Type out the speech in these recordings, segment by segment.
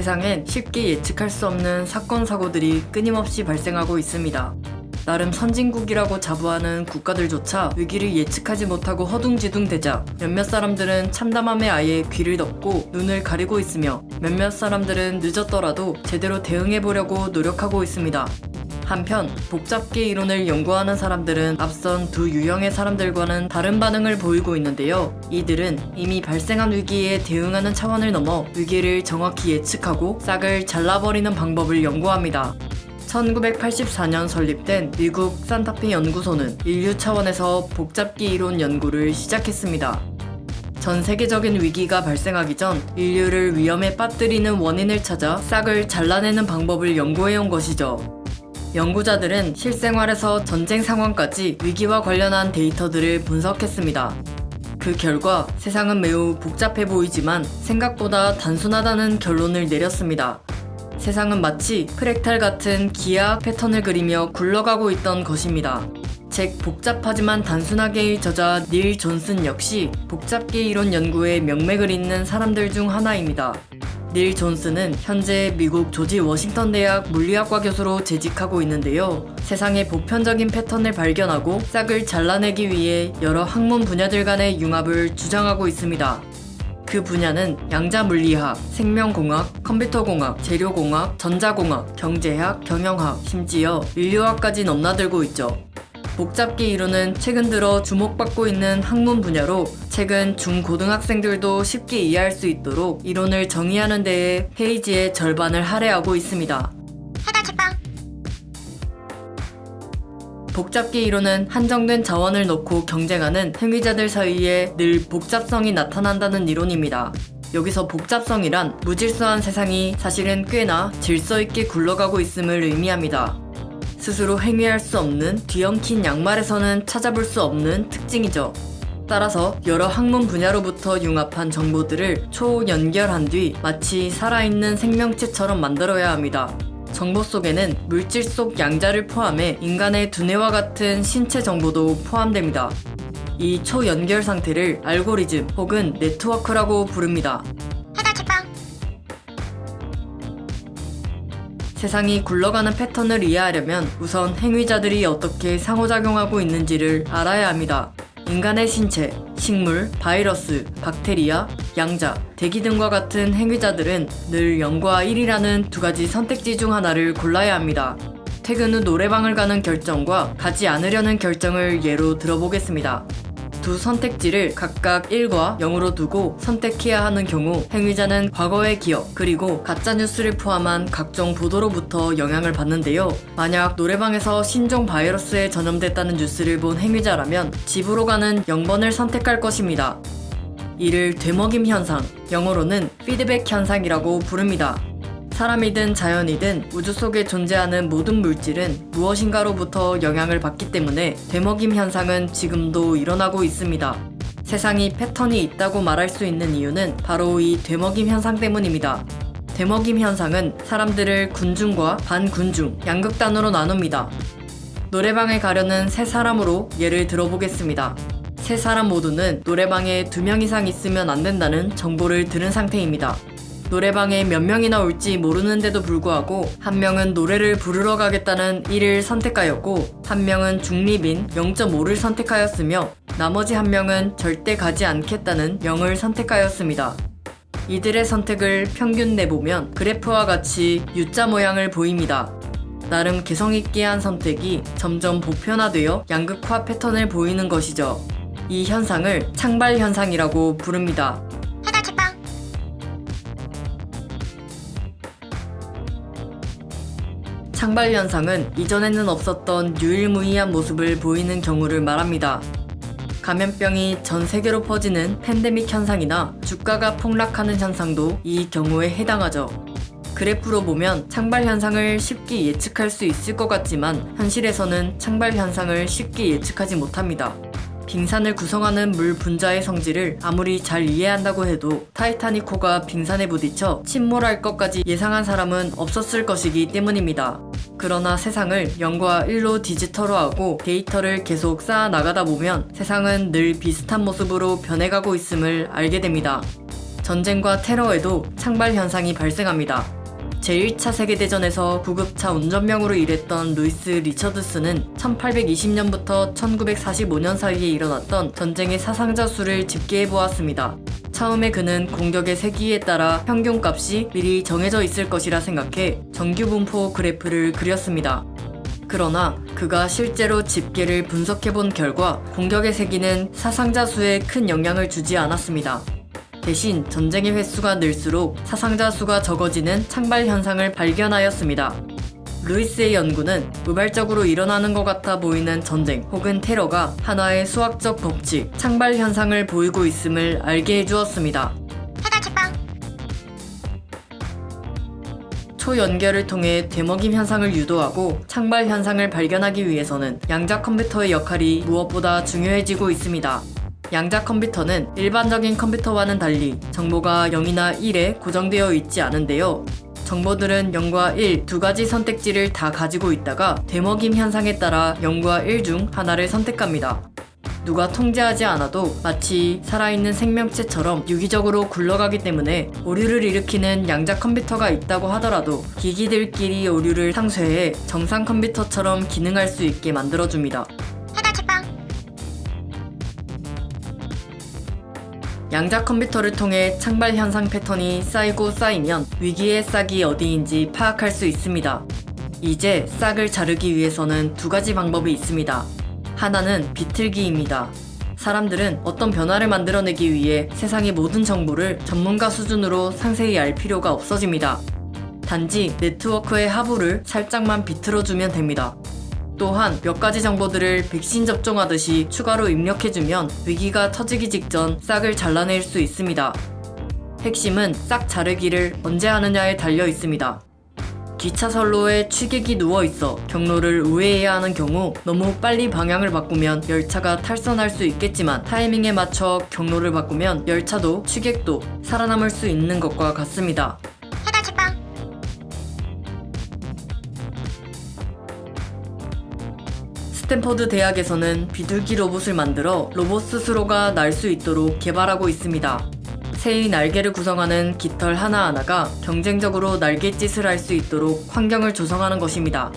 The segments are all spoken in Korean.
세상엔 쉽게 예측할 수 없는 사건 사고들이 끊임없이 발생하고 있습니다. 나름 선진국이라고 자부하는 국가들조차 위기를 예측하지 못하고 허둥지둥대자 몇몇 사람들은 참담함에 아예 귀를 덮고 눈을 가리고 있으며 몇몇 사람들은 늦었더라도 제대로 대응해보려고 노력하고 있습니다. 한편 복잡계 이론을 연구하는 사람들은 앞선 두 유형의 사람들과는 다른 반응을 보이고 있는데요. 이들은 이미 발생한 위기에 대응하는 차원을 넘어 위기를 정확히 예측하고 싹을 잘라버리는 방법을 연구합니다. 1984년 설립된 미국 산타페 연구소는 인류 차원에서 복잡기 이론 연구를 시작했습니다. 전 세계적인 위기가 발생하기 전 인류를 위험에 빠뜨리는 원인을 찾아 싹을 잘라내는 방법을 연구해온 것이죠. 연구자들은 실생활에서 전쟁 상황까지 위기와 관련한 데이터들을 분석했습니다. 그 결과 세상은 매우 복잡해 보이지만 생각보다 단순하다는 결론을 내렸습니다. 세상은 마치 프랙탈 같은 기하학 패턴을 그리며 굴러가고 있던 것입니다. 책 복잡하지만 단순하게의 저자 닐 존슨 역시 복잡계 이론 연구에 명맥을 잇는 사람들 중 하나입니다. 닐 존슨은 현재 미국 조지 워싱턴 대학 물리학과 교수로 재직하고 있는데요. 세상의 보편적인 패턴을 발견하고 싹을 잘라내기 위해 여러 학문 분야들 간의 융합을 주장하고 있습니다. 그 분야는 양자 물리학, 생명공학, 컴퓨터공학, 재료공학, 전자공학, 경제학, 경영학, 심지어 인류학까지 넘나들고 있죠. 복잡기 이론은 최근 들어 주목받고 있는 학문 분야로 최근 중고등학생들도 쉽게 이해할 수 있도록 이론을 정의하는 데에 페이지의 절반을 할애하고 있습니다. 복잡기 이론은 한정된 자원을 놓고 경쟁하는 행위자들 사이에 늘 복잡성이 나타난다는 이론입니다. 여기서 복잡성이란 무질서한 세상이 사실은 꽤나 질서 있게 굴러가고 있음을 의미합니다. 스스로 행위할 수 없는 뒤엉킨 양말에서는 찾아볼 수 없는 특징이죠. 따라서 여러 학문 분야로부터 융합한 정보들을 초연결한 뒤 마치 살아있는 생명체처럼 만들어야 합니다. 정보 속에는 물질 속 양자를 포함해 인간의 두뇌와 같은 신체 정보도 포함됩니다. 이 초연결 상태를 알고리즘 혹은 네트워크라고 부릅니다. 세상이 굴러가는 패턴을 이해하려면 우선 행위자들이 어떻게 상호작용하고 있는지를 알아야 합니다. 인간의 신체, 식물, 바이러스, 박테리아, 양자, 대기 등과 같은 행위자들은 늘 0과 1이라는 두 가지 선택지 중 하나를 골라야 합니다. 퇴근 후 노래방을 가는 결정과 가지 않으려는 결정을 예로 들어보겠습니다. 두 선택지를 각각 1과 0으로 두고 선택해야 하는 경우 행위자는 과거의 기억 그리고 가짜뉴스를 포함한 각종 보도로부터 영향을 받는데요. 만약 노래방에서 신종 바이러스에 전염됐다는 뉴스를 본 행위자라면 집으로 가는 0번을 선택할 것입니다. 이를 되먹임 현상, 영어로는 피드백 현상이라고 부릅니다. 사람이든 자연이든 우주 속에 존재하는 모든 물질은 무엇인가로부터 영향을 받기 때문에 되먹임 현상은 지금도 일어나고 있습니다. 세상이 패턴이 있다고 말할 수 있는 이유는 바로 이 되먹임 현상 때문입니다. 되먹임 현상은 사람들을 군중과 반군중, 양극단으로 나눕니다. 노래방에 가려는 세 사람으로 예를 들어보겠습니다. 세 사람 모두는 노래방에 두 명 이상 있으면 안 된다는 정보를 들은 상태입니다. 노래방에 몇 명이나 올지 모르는데도 불구하고 한 명은 노래를 부르러 가겠다는 1을 선택하였고 한 명은 중립인 0.5를 선택하였으며 나머지 한 명은 절대 가지 않겠다는 0을 선택하였습니다. 이들의 선택을 평균 내보면 그래프와 같이 U자 모양을 보입니다. 나름 개성있게 한 선택이 점점 보편화되어 양극화 패턴을 보이는 것이죠. 이 현상을 창발 현상이라고 부릅니다. 창발 현상은 이전에는 없었던 유일무이한 모습을 보이는 경우를 말합니다. 감염병이 전 세계로 퍼지는 팬데믹 현상이나 주가가 폭락하는 현상도 이 경우에 해당하죠. 그래프로 보면 창발 현상을 쉽게 예측할 수 있을 것 같지만 현실에서는 창발 현상을 쉽게 예측하지 못합니다. 빙산을 구성하는 물 분자의 성질을 아무리 잘 이해한다고 해도 타이타닉호가 빙산에 부딪혀 침몰할 것까지 예상한 사람은 없었을 것이기 때문입니다. 그러나 세상을 0과 1로 디지털화하고 데이터를 계속 쌓아 나가다 보면 세상은 늘 비슷한 모습으로 변해가고 있음을 알게 됩니다. 전쟁과 테러에도 창발 현상이 발생합니다. 제1차 세계대전에서 구급차 운전병으로 일했던 루이스 리처드슨은 1820년부터 1945년 사이에 일어났던 전쟁의 사상자 수를 집계해 보았습니다. 처음에 그는 공격의 세기에 따라 평균값이 미리 정해져 있을 것이라 생각해 정규분포 그래프를 그렸습니다. 그러나 그가 실제로 집계를 분석해 본 결과 공격의 세기는 사상자 수에 큰 영향을 주지 않았습니다. 대신 전쟁의 횟수가 늘수록 사상자 수가 적어지는 창발 현상을 발견하였습니다. 루이스의 연구는 우발적으로 일어나는 것 같아 보이는 전쟁 혹은 테러가 하나의 수학적 법칙, 창발 현상을 보이고 있음을 알게 해주었습니다. 초연결을 통해 되먹임 현상을 유도하고 창발 현상을 발견하기 위해서는 양자 컴퓨터의 역할이 무엇보다 중요해지고 있습니다. 양자 컴퓨터는 일반적인 컴퓨터와는 달리 정보가 0이나 1에 고정되어 있지 않은데요. 정보들은 0과 1 두 가지 선택지를 다 가지고 있다가 되먹임 현상에 따라 0과 1 중 하나를 선택합니다. 누가 통제하지 않아도 마치 살아있는 생명체처럼 유기적으로 굴러가기 때문에 오류를 일으키는 양자 컴퓨터가 있다고 하더라도 기기들끼리 오류를 상쇄해 정상 컴퓨터처럼 기능할 수 있게 만들어줍니다. 양자 컴퓨터를 통해 창발 현상 패턴이 쌓이고 쌓이면 위기의 싹이 어디인지 파악할 수 있습니다. 이제 싹을 자르기 위해서는 두 가지 방법이 있습니다. 하나는 비틀기입니다. 사람들은 어떤 변화를 만들어내기 위해 세상의 모든 정보를 전문가 수준으로 상세히 알 필요가 없어집니다. 단지 네트워크의 하부를 살짝만 비틀어주면 됩니다. 또한 몇 가지 정보들을 백신 접종하듯이 추가로 입력해주면 위기가 터지기 직전 싹을 잘라낼 수 있습니다. 핵심은 싹 자르기를 언제 하느냐에 달려 있습니다. 기차 선로에 취객이 누워 있어 경로를 우회해야 하는 경우 너무 빨리 방향을 바꾸면 열차가 탈선할 수 있겠지만 타이밍에 맞춰 경로를 바꾸면 열차도 취객도 살아남을 수 있는 것과 같습니다. 스탠퍼드 대학에서는 비둘기 로봇을 만들어 로봇 스스로가 날 수 있도록 개발하고 있습니다. 새의 날개를 구성하는 깃털 하나하나가 경쟁적으로 날갯짓을 할 수 있도록 환경을 조성하는 것입니다.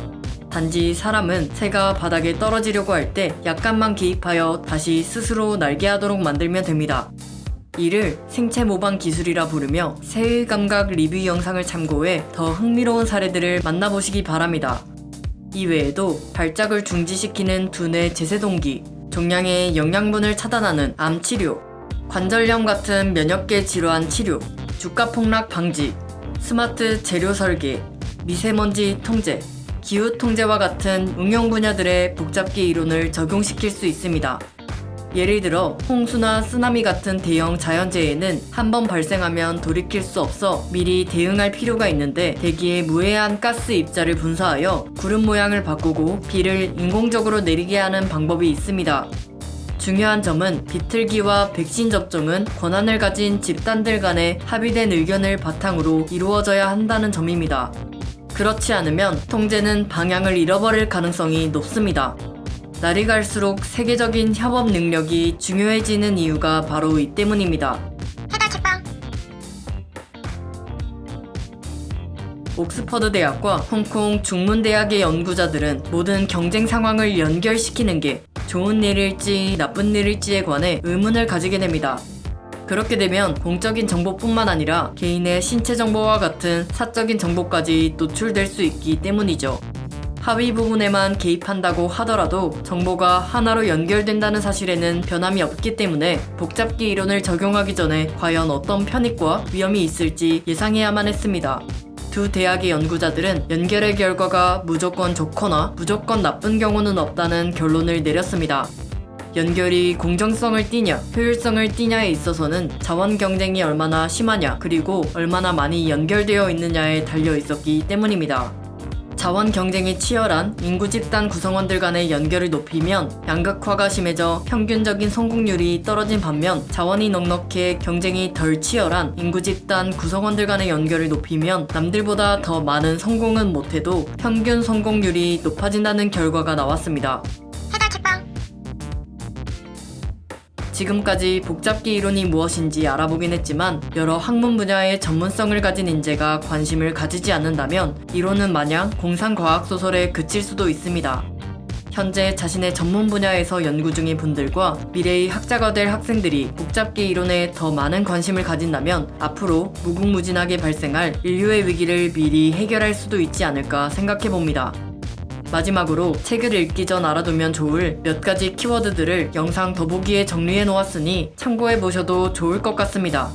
단지 사람은 새가 바닥에 떨어지려고 할 때 약간만 개입하여 다시 스스로 날개하도록 만들면 됩니다. 이를 생체 모방 기술이라 부르며 새의 감각 리뷰 영상을 참고해 더 흥미로운 사례들을 만나보시기 바랍니다. 이외에도 발작을 중지시키는 두뇌 제세동기, 종양의 영양분을 차단하는 암 치료, 관절염 같은 면역계 질환 치료, 주가 폭락 방지, 스마트 재료 설계, 미세먼지 통제, 기후 통제와 같은 응용 분야들의 복잡기 이론을 적용시킬 수 있습니다. 예를 들어 홍수나 쓰나미 같은 대형 자연재해는 한 번 발생하면 돌이킬 수 없어 미리 대응할 필요가 있는데 대기에 무해한 가스 입자를 분사하여 구름 모양을 바꾸고 비를 인공적으로 내리게 하는 방법이 있습니다. 중요한 점은 비틀기와 백신 접종은 권한을 가진 집단들 간의 합의된 의견을 바탕으로 이루어져야 한다는 점입니다. 그렇지 않으면 통제는 방향을 잃어버릴 가능성이 높습니다. 날이 갈수록 세계적인 협업 능력이 중요해지는 이유가 바로 이 때문입니다. 옥스퍼드 대학과 홍콩 중문대학의 연구자들은 모든 경쟁 상황을 연결시키는 게 좋은 일일지 나쁜 일일지에 관해 의문을 가지게 됩니다. 그렇게 되면 공적인 정보뿐만 아니라 개인의 신체 정보와 같은 사적인 정보까지 노출될 수 있기 때문이죠. 하위 부분에만 개입한다고 하더라도 정보가 하나로 연결된다는 사실에는 변함이 없기 때문에 복잡기 이론을 적용하기 전에 과연 어떤 편익과 위험이 있을지 예상해야만 했습니다. 두 대학의 연구자들은 연결의 결과가 무조건 좋거나 무조건 나쁜 경우는 없다는 결론을 내렸습니다. 연결이 공정성을 띠냐, 효율성을 띠냐에 있어서는 자원 경쟁이 얼마나 심하냐, 그리고 얼마나 많이 연결되어 있느냐에 달려 있었기 때문입니다. 자원 경쟁이 치열한 인구 집단 구성원들 간의 연결을 높이면 양극화가 심해져 평균적인 성공률이 떨어진 반면 자원이 넉넉해 경쟁이 덜 치열한 인구 집단 구성원들 간의 연결을 높이면 남들보다 더 많은 성공은 못해도 평균 성공률이 높아진다는 결과가 나왔습니다. 지금까지 복잡기 이론이 무엇인지 알아보긴 했지만 여러 학문 분야의 전문성을 가진 인재가 관심을 가지지 않는다면 이론은 마냥 공상과학 소설에 그칠 수도 있습니다. 현재 자신의 전문 분야에서 연구 중인 분들과 미래의 학자가 될 학생들이 복잡기 이론에 더 많은 관심을 가진다면 앞으로 무궁무진하게 발생할 인류의 위기를 미리 해결할 수도 있지 않을까 생각해 봅니다. 마지막으로 책을 읽기 전 알아두면 좋을 몇 가지 키워드들을 영상 더보기에 정리해 놓았으니 참고해 보셔도 좋을 것 같습니다.